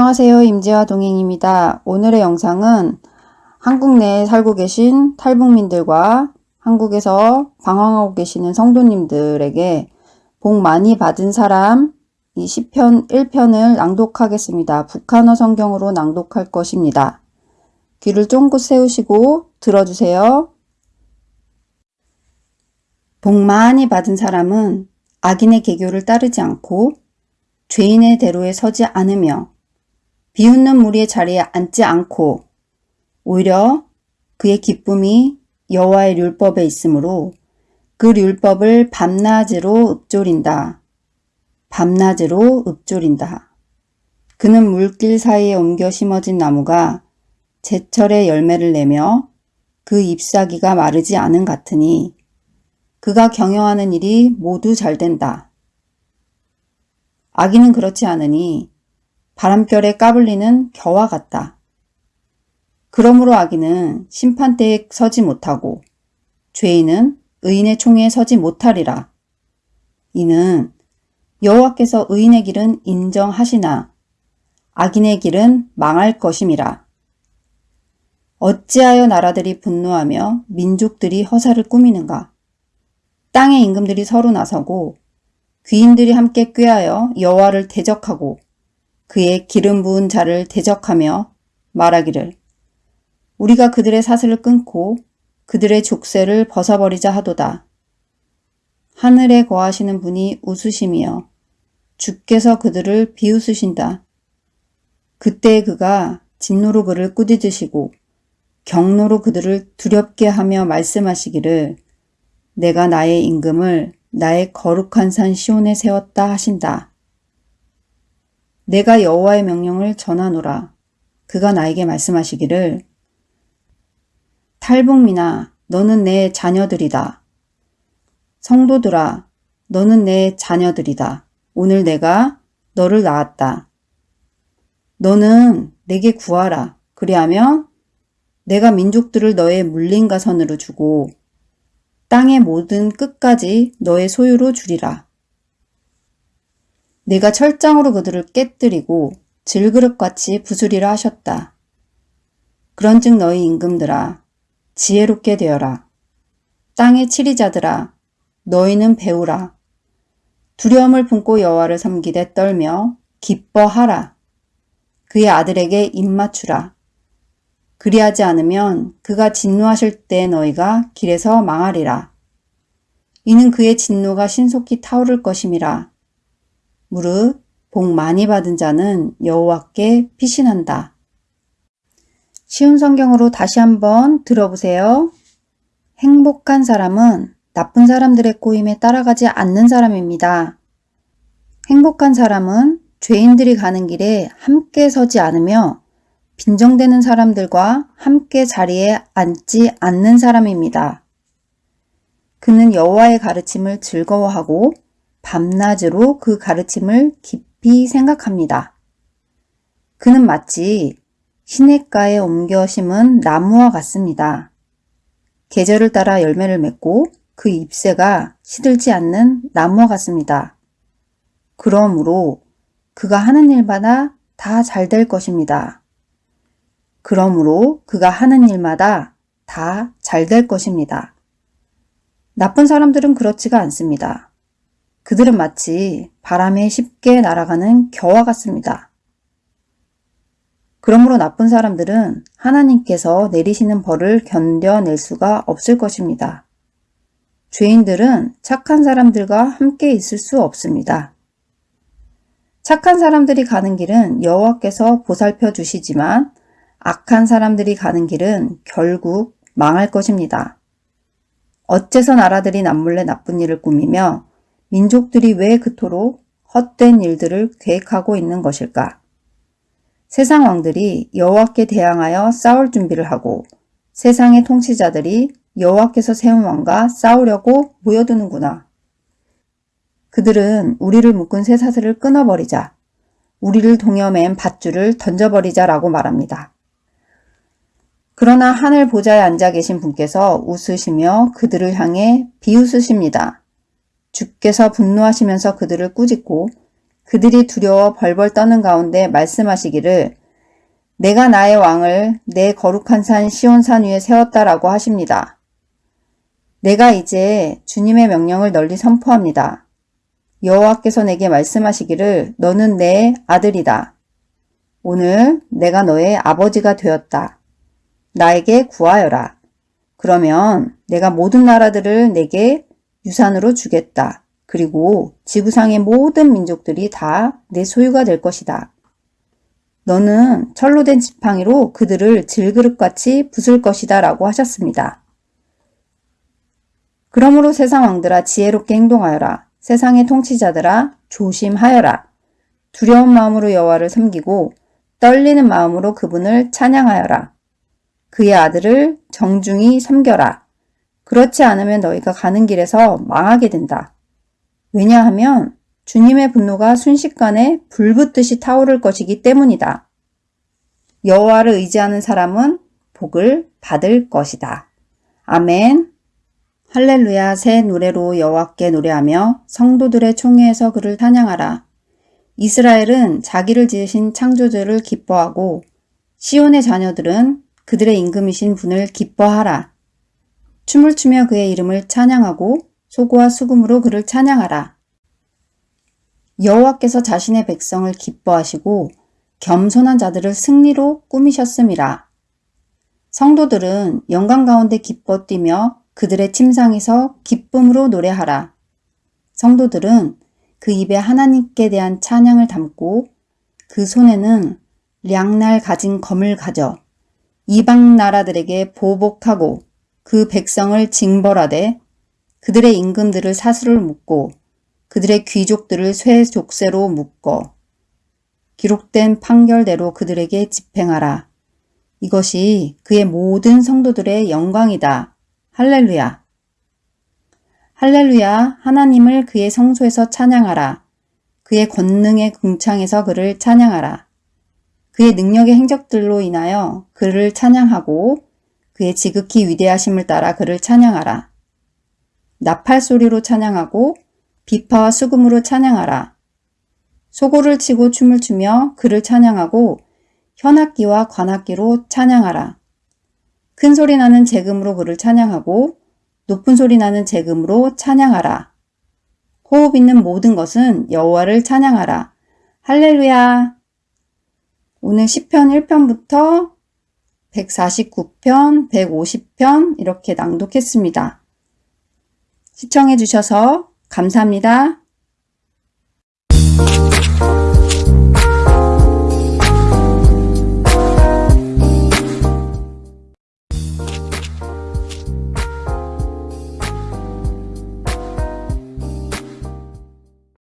안녕하세요. 임지화 동행입니다. 오늘의 영상은 한국 내에 살고 계신 탈북민들과 한국에서 방황하고 계시는 성도님들에게 복 많이 받은 사람 이 시편 1편을 낭독하겠습니다. 북한어 성경으로 낭독할 것입니다. 귀를 쫑긋 세우시고 들어주세요. 복 많이 받은 사람은 악인의 계교를 따르지 않고 죄인의 대로에 서지 않으며 비웃는 무리의 자리에 앉지 않고 오히려 그의 기쁨이 여호와의 율법에 있으므로 그 율법을 밤낮으로 읊조린다. 밤낮으로 읊조린다. 그는 물길 사이에 옮겨 심어진 나무가 제철에 열매를 내며 그 잎사귀가 마르지 않은 같으니 그가 경영하는 일이 모두 잘 된다. 아기는 그렇지 않으니 바람결에 까불리는 겨와 같다. 그러므로 아기는 심판대에 서지 못하고 죄인은 의인의 총에 서지 못하리라. 이는 여호와께서 의인의 길은 인정하시나 악인의 길은 망할 것임이라. 어찌하여 나라들이 분노하며 민족들이 허사를 꾸미는가? 땅의 임금들이 서로 나서고 귀인들이 함께 꾀하여 여호와를 대적하고 그의 기름 부은 자를 대적하며 말하기를 우리가 그들의 사슬을 끊고 그들의 족쇄를 벗어버리자 하도다. 하늘에 거하시는 분이 웃으시며 주께서 그들을 비웃으신다. 그때 그가 진노로 그를 꾸짖으시고 경로로 그들을 두렵게 하며 말씀하시기를 내가 나의 임금을 나의 거룩한 산 시온에 세웠다 하신다. 내가 여호와의 명령을 전하노라. 그가 나에게 말씀하시기를 탈북민아 너는 내 자녀들이다. 성도들아 너는 내 자녀들이다. 오늘 내가 너를 낳았다. 너는 내게 구하라. 그리하면 내가 민족들을 너의 물린가선으로 주고 땅의 모든 끝까지 너의 소유로 주리라. 내가 철장으로 그들을 깨뜨리고 질그릇같이 부수리라 하셨다. 그런즉 너희 임금들아 지혜롭게 되어라. 땅의 치리자들아 너희는 배우라. 두려움을 품고 여호와를 섬기되 떨며 기뻐하라. 그의 아들에게 입맞추라. 그리하지 않으면 그가 진노하실 때 너희가 길에서 망하리라. 이는 그의 진노가 신속히 타오를 것임이라. 무릇 복 많이 받은 자는 여호와께 피신한다. 쉬운 성경으로 다시 한번 들어보세요. 행복한 사람은 나쁜 사람들의 꼬임에 따라가지 않는 사람입니다. 행복한 사람은 죄인들이 가는 길에 함께 서지 않으며 빈정되는 사람들과 함께 자리에 앉지 않는 사람입니다. 그는 여호와의 가르침을 즐거워하고 밤낮으로 그 가르침을 깊이 생각합니다. 그는 마치 시냇가에 옮겨 심은 나무와 같습니다. 계절을 따라 열매를 맺고 그 잎새가 시들지 않는 나무와 같습니다. 그러므로 그가 하는 일마다 다 잘 될 것입니다. 그러므로 그가 하는 일마다 다 잘 될 것입니다. 나쁜 사람들은 그렇지가 않습니다. 그들은 마치 바람에 쉽게 날아가는 겨와 같습니다. 그러므로 나쁜 사람들은 하나님께서 내리시는 벌을 견뎌낼 수가 없을 것입니다. 죄인들은 착한 사람들과 함께 있을 수 없습니다. 착한 사람들이 가는 길은 여호와께서 보살펴 주시지만 악한 사람들이 가는 길은 결국 망할 것입니다. 어째서 나라들이 남몰래 나쁜 일을 꾸미며 민족들이 왜 그토록 헛된 일들을 계획하고 있는 것일까? 세상 왕들이 여호와께 대항하여 싸울 준비를 하고 세상의 통치자들이 여호와께서 세운 왕과 싸우려고 모여드는구나. 그들은 우리를 묶은 쇠사슬을 끊어버리자, 우리를 동여맨 밧줄을 던져버리자 라고 말합니다. 그러나 하늘 보좌에 앉아 계신 분께서 웃으시며 그들을 향해 비웃으십니다. 주께서 분노하시면서 그들을 꾸짖고 그들이 두려워 벌벌 떠는 가운데 말씀하시기를 내가 나의 왕을 내 거룩한 산 시온산 위에 세웠다라고 하십니다. 내가 이제 주님의 명령을 널리 선포합니다. 여호와께서 내게 말씀하시기를 너는 내 아들이다. 오늘 내가 너의 아버지가 되었다. 나에게 구하여라. 그러면 내가 모든 나라들을 내게 유산으로 주겠다. 그리고 지구상의 모든 민족들이 다 내 소유가 될 것이다. 너는 철로 된 지팡이로 그들을 질그릇같이 부술 것이다 라고 하셨습니다. 그러므로 세상 왕들아 지혜롭게 행동하여라. 세상의 통치자들아 조심하여라. 두려운 마음으로 여호와를 섬기고 떨리는 마음으로 그분을 찬양하여라. 그의 아들을 정중히 섬겨라. 그렇지 않으면 너희가 가는 길에서 망하게 된다. 왜냐하면 주님의 분노가 순식간에 불붙듯이 타오를 것이기 때문이다. 여호와를 의지하는 사람은 복을 받을 것이다. 아멘. 할렐루야 새 노래로 여호와께 노래하며 성도들의 총회에서 그를 찬양하라. 이스라엘은 자기를 지으신 창조주를 기뻐하고 시온의 자녀들은 그들의 임금이신 분을 기뻐하라. 춤을 추며 그의 이름을 찬양하고 소고와 수금으로 그를 찬양하라. 여호와께서 자신의 백성을 기뻐하시고 겸손한 자들을 승리로 꾸미셨음이라. 성도들은 영광 가운데 기뻐 뛰며 그들의 침상에서 기쁨으로 노래하라. 성도들은 그 입에 하나님께 대한 찬양을 담고 그 손에는 량날 가진 검을 가져 이방 나라들에게 보복하고 그 백성을 징벌하되 그들의 임금들을 사슬을 묶고 그들의 귀족들을 쇠 족쇄로 묶어 기록된 판결대로 그들에게 집행하라. 이것이 그의 모든 성도들의 영광이다. 할렐루야. 할렐루야. 하나님을 그의 성소에서 찬양하라. 그의 권능의 궁창에서 그를 찬양하라. 그의 능력의 행적들로 인하여 그를 찬양하고 그의 지극히 위대하심을 따라 그를 찬양하라. 나팔 소리로 찬양하고 비파와 수금으로 찬양하라. 소고를 치고 춤을 추며 그를 찬양하고 현악기와 관악기로 찬양하라. 큰 소리 나는 재금으로 그를 찬양하고 높은 소리 나는 재금으로 찬양하라. 호흡 있는 모든 것은 여호와를 찬양하라. 할렐루야. 오늘 10편 1편부터 149편, 150편 이렇게 낭독했습니다. 시청해 주셔서 감사합니다.